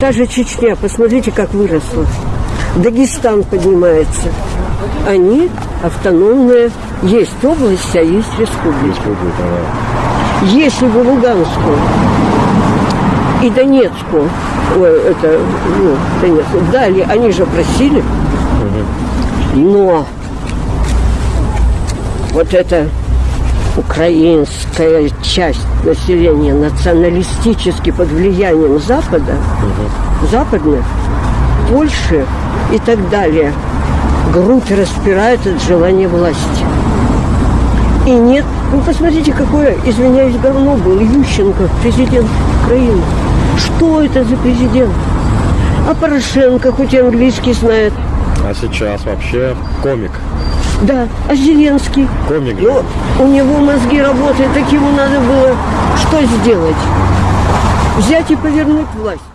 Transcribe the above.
Та же Чечня, посмотрите, как выросла. Дагестан поднимается. Они автономные. Есть область, а есть республика. Республика, да. Если бы Луганскую и Донецку, ой, это, ну, Донецку, дали, они же просили, но вот эта украинская часть населения националистически под влиянием Запада, западных, Польши и так далее, грудь распирает от желания власти. И нет, ну посмотрите, какое, извиняюсь, говно был Ющенко, президент Украины. Что это за президент? А Порошенко, хоть и английский знает, А сейчас вообще комик. Да, а Зеленский. Комик. Ну, у него мозги работают, так ему надо было что сделать? Взять и повернуть власть.